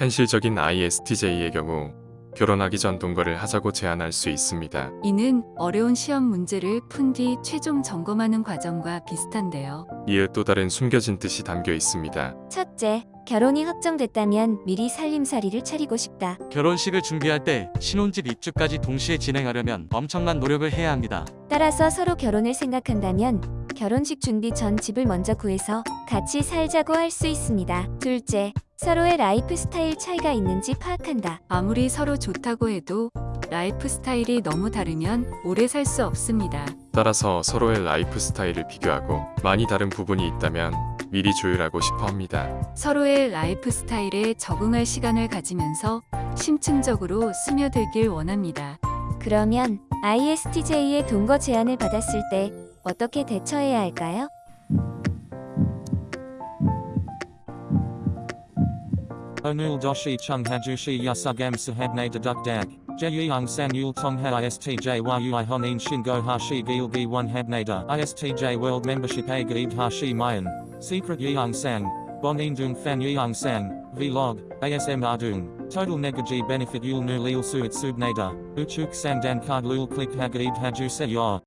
현실적인 ISTJ의 경우 결혼하기 전 동거를 하자고 제안할 수 있습니다. 이는 어려운 시험 문제를 푼 뒤 최종 점검하는 과정과 비슷한데요. 이에 또 다른 숨겨진 뜻이 담겨 있습니다. 첫째, 결혼이 확정됐다면 미리 살림살이를 차리고 싶다. 결혼식을 준비할 때 신혼집 입주까지 동시에 진행하려면 엄청난 노력을 해야 합니다. 따라서 서로 결혼을 생각한다면 결혼식 준비 전 집을 먼저 구해서 같이 살자고 할 수 있습니다. 둘째, 서로의 라이프 스타일 차이가 있는지 파악한다. 아무리 서로 좋다고 해도 라이프 스타일이 너무 다르면 오래 살 수 없습니다. 따라서 서로의 라이프 스타일을 비교하고 많이 다른 부분이 있다면 미리 조율하고 싶어 합니다. 서로의 라이프 스타일에 적응할 시간을 가지면서 심층적으로 스며들길 원합니다. 그러면 ISTJ의 동거 제안을 받았을 때 어떻게 대처해야 할까요? Chung hajushi yasugam sahabne deduk dag. Jeyung san yul tong ha istj world gaib hashi mayan. Secret sang. Bonin dung fan yeung sang. Vlog. ASM ardung. Total negaji benefit yul nu lil suit subnada. Uchuk sang dan card lul click hagaib haju se.